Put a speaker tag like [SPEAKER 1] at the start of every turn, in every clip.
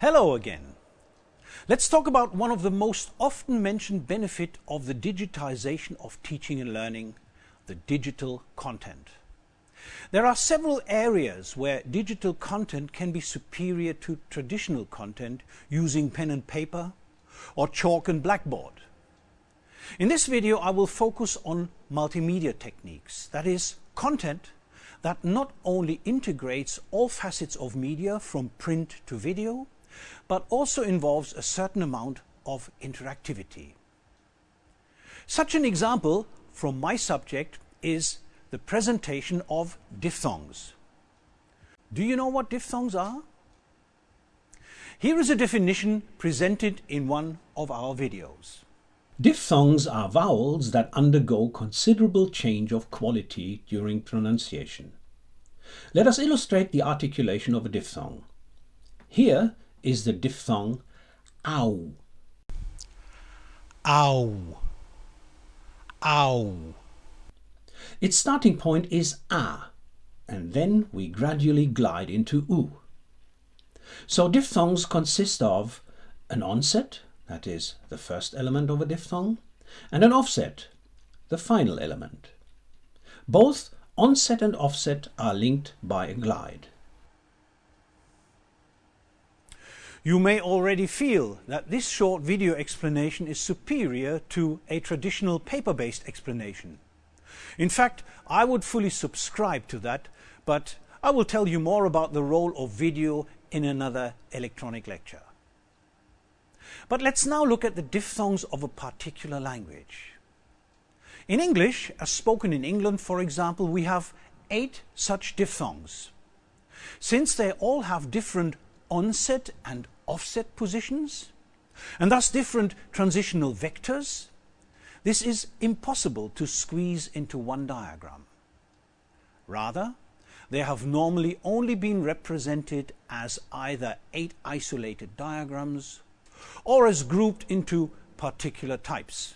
[SPEAKER 1] Hello again. Let's talk about one of the most often mentioned benefit of the digitization of teaching and learning, the digital content. There are several areas where digital content can be superior to traditional content using pen and paper or chalk and blackboard. In this video I will focus on multimedia techniques, that is, content that not only integrates all facets of media from print to video, but also involves a certain amount of interactivity. Such an example from my subject is the presentation of diphthongs. Do you know what diphthongs are? Here is a definition presented in one of our videos.
[SPEAKER 2] Diphthongs are vowels that undergo considerable change of quality during pronunciation. Let us illustrate the articulation of a diphthong. Here is the diphthong ow.
[SPEAKER 1] Ow. Ow.
[SPEAKER 2] Its starting point is a, and then we gradually glide into u. So diphthongs consist of an onset, that is the first element of a diphthong, and an offset, the final element. Both onset and offset are linked by a glide.
[SPEAKER 1] You may already feel that this short video explanation is superior to a traditional paper-based explanation. In fact, I would fully subscribe to that, but I will tell you more about the role of video in another electronic lecture. But let's now look at the diphthongs of a particular language. In English, as spoken in England, for example, we have eight such diphthongs. Since they all have different onset and offset positions, and thus different transitional vectors, this is impossible to squeeze into one diagram. Rather, they have normally only been represented as either eight isolated diagrams or as grouped into particular types.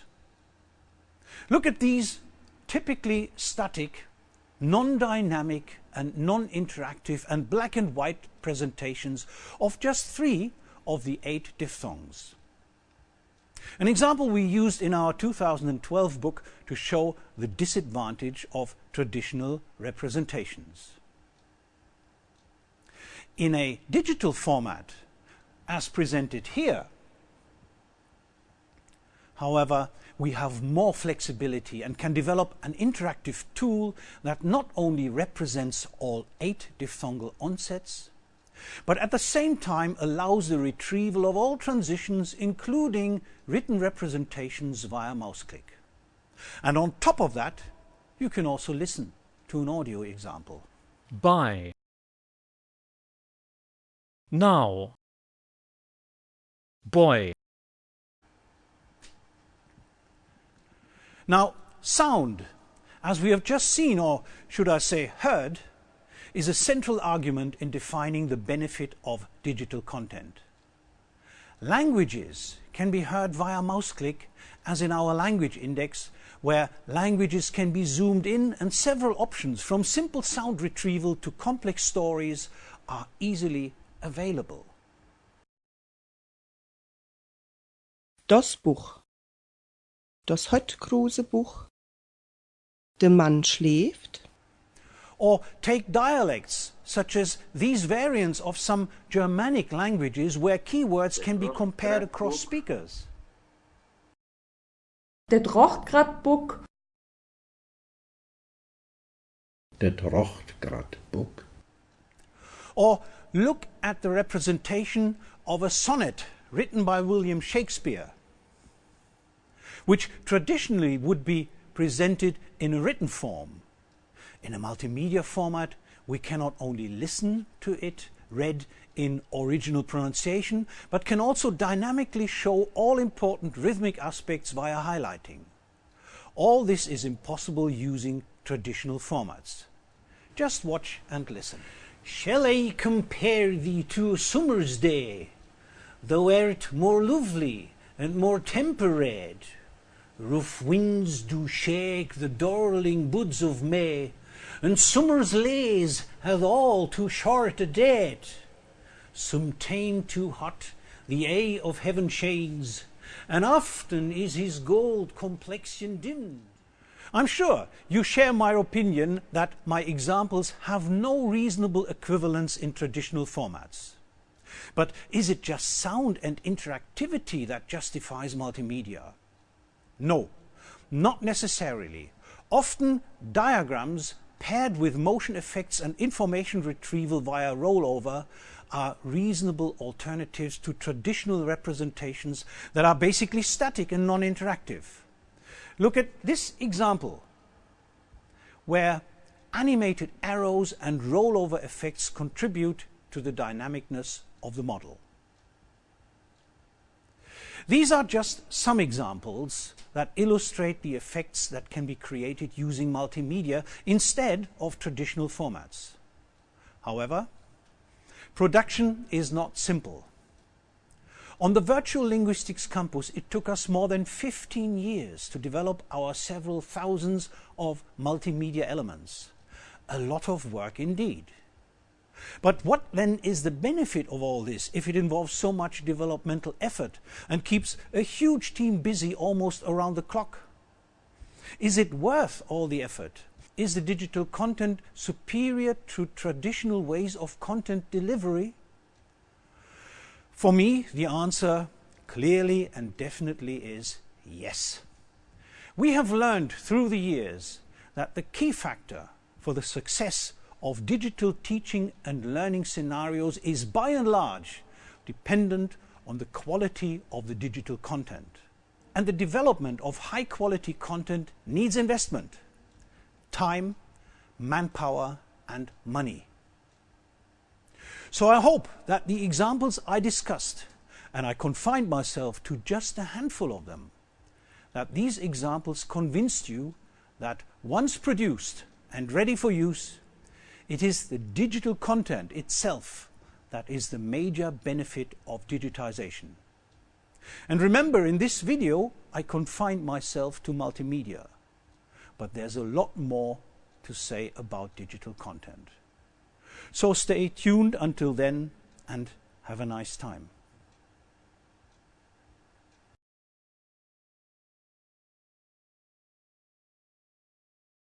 [SPEAKER 1] Look at these typically static, non-dynamic and non-interactive and black and white presentations of just three of the eight diphthongs. An example we used in our 2012 book to show the disadvantage of traditional representations. In a digital format, as presented here, however, we have more flexibility and can develop an interactive tool that not only represents all eight diphthongal onsets, but at the same time allows the retrieval of all transitions, including written representations via mouse click. And on top of that, you can also listen to an audio example.
[SPEAKER 3] Buy. Now. Boy.
[SPEAKER 1] Now, sound, as we have just seen, or should I say heard, is a central argument in defining the benefit of digital content. Languages can be heard via mouse click, as in our language index, where languages can be zoomed in and several options from simple sound retrieval to complex stories are easily available.
[SPEAKER 4] Das Buch Das Buch Der Mann schläft
[SPEAKER 1] Or take dialects, such as these variants of some Germanic languages where keywords can be compared across speakers.
[SPEAKER 5] Der drocht grad Buck.
[SPEAKER 6] Der drocht.
[SPEAKER 1] Or look at the representation of a sonnet written by William Shakespeare which traditionally would be presented in a written form. In a multimedia format, we can not only listen to it read in original pronunciation, but can also dynamically show all important rhythmic aspects via highlighting. All this is impossible using traditional formats. Just watch and listen. Shall I compare thee to a summer's day? Thou art more lovely and more temperate. Rough winds do shake the darling buds of May, and summer's lays hath all too short a date. some tame too hot, the A of heaven shades, and often is his gold complexion dim. I'm sure you share my opinion that my examples have no reasonable equivalence in traditional formats. But is it just sound and interactivity that justifies multimedia? No, not necessarily. Often diagrams paired with motion effects and information retrieval via rollover are reasonable alternatives to traditional representations that are basically static and non-interactive. Look at this example where animated arrows and rollover effects contribute to the dynamicness of the model. These are just some examples that illustrate the effects that can be created using multimedia instead of traditional formats. However, production is not simple. On the Virtual Linguistics campus, it took us more than 15 years to develop our several thousands of multimedia elements. A lot of work indeed. But what then is the benefit of all this if it involves so much developmental effort and keeps a huge team busy almost around the clock? Is it worth all the effort? Is the digital content superior to traditional ways of content delivery? For me, the answer clearly and definitely is yes. We have learned through the years that the key factor for the success of digital teaching and learning scenarios is by and large dependent on the quality of the digital content. And the development of high quality content needs investment, time, manpower and money. So I hope that the examples I discussed, and I confined myself to just a handful of them, that these examples convinced you that once produced and ready for use, it is the digital content itself that is the major benefit of digitization. And remember, in this video, I confined myself to multimedia. But there's a lot more to say about digital content. So stay tuned until then and have a nice time.